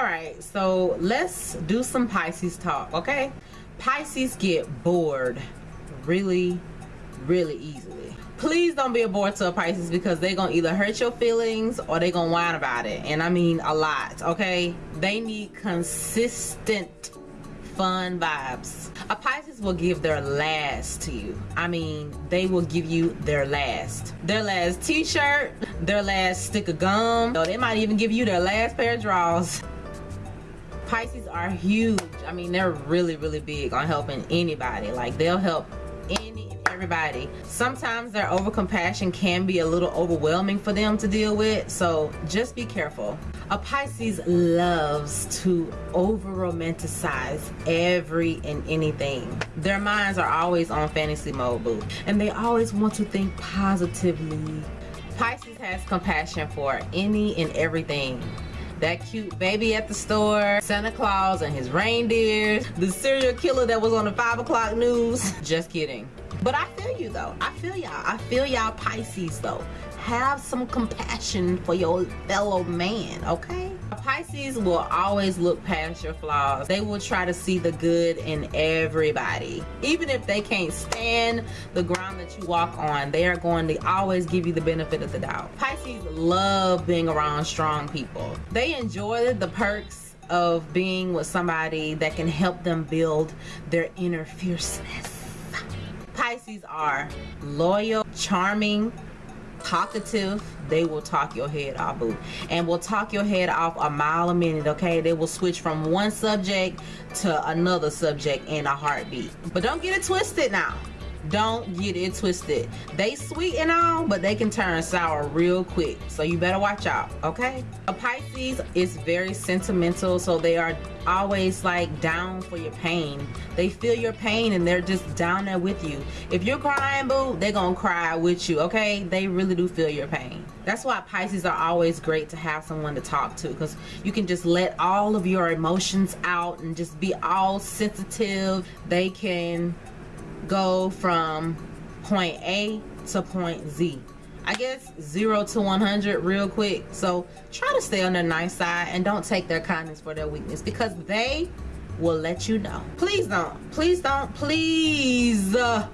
all right so let's do some pisces talk okay? Pisces get bored really really easily. Please don't be a bore to a pisces because they're gonna either hurt your feelings or they're gonna whine about it. And i mean a lot okay? They need consistent fun vibes. A pisces will give their last to you. I mean they will give you their last. Their last t-shirt their last stick of gum. Or they might even give you their last pair of drawers Pisces are huge. I mean, they're really, really big on helping anybody. Like, they'll help any and everybody. Sometimes their overcompassion can be a little overwhelming for them to deal with. So, just be careful. A Pisces loves to over romanticize every and anything. Their minds are always on fantasy mode, boo. And they always want to think positively. Pisces has compassion for any and everything that cute baby at the store, Santa Claus and his reindeers, the serial killer that was on the 5 o'clock news. Just kidding. But I feel you though. I feel y'all. I feel y'all Pisces though. Have some compassion for your fellow man, okay? Pisces will always look past your flaws. They will try to see the good in everybody. Even if they can't stand the ground that you walk on, they are going to always give you the benefit of the doubt. Pisces love being around strong people. They enjoy the perks of being with somebody that can help them build their inner fierceness. Pisces are loyal, charming, talkative they will talk your head off boo. And will talk your head off a mile a minute okay? They will switch from one subject to another subject in a heartbeat. But don't get it twisted now don't get it twisted. They sweet and all but they can turn sour real quick. So you better watch out okay? A pisces is very sentimental so they are always like down for your pain. They feel your pain and they're just down there with you. If you're crying boo they're gonna cry with you okay? They really do feel your pain. That's why pisces are always great to have someone to talk to because you can just let all of your emotions out and just be all sensitive. They can go from point A to point Z. I guess 0 to 100 real quick. So try to stay on the nice side and don't take their kindness for their weakness because they will let you know. Please don't. Please don't. Please. Uh,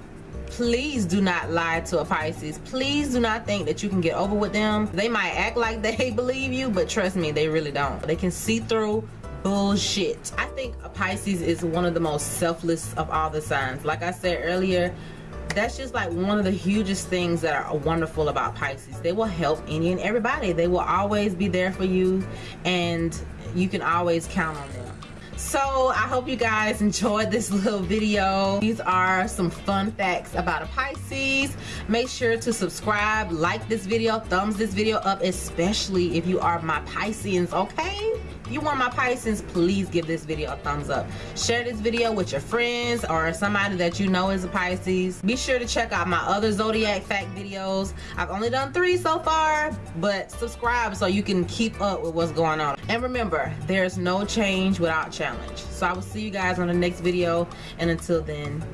please do not lie to a Pisces. Please do not think that you can get over with them. They might act like they believe you, but trust me, they really don't. They can see through bullshit. I think a Pisces is one of the most selfless of all the signs. Like I said earlier, that's just like one of the hugest things that are wonderful about Pisces. They will help any and everybody. They will always be there for you and you can always count on them so i hope you guys enjoyed this little video these are some fun facts about a pisces make sure to subscribe like this video thumbs this video up especially if you are my pisceans okay if you want my Pisces, please give this video a thumbs up. Share this video with your friends or somebody that you know is a Pisces. Be sure to check out my other Zodiac fact videos. I've only done three so far, but subscribe so you can keep up with what's going on. And remember, there's no change without challenge. So I will see you guys on the next video. And until then,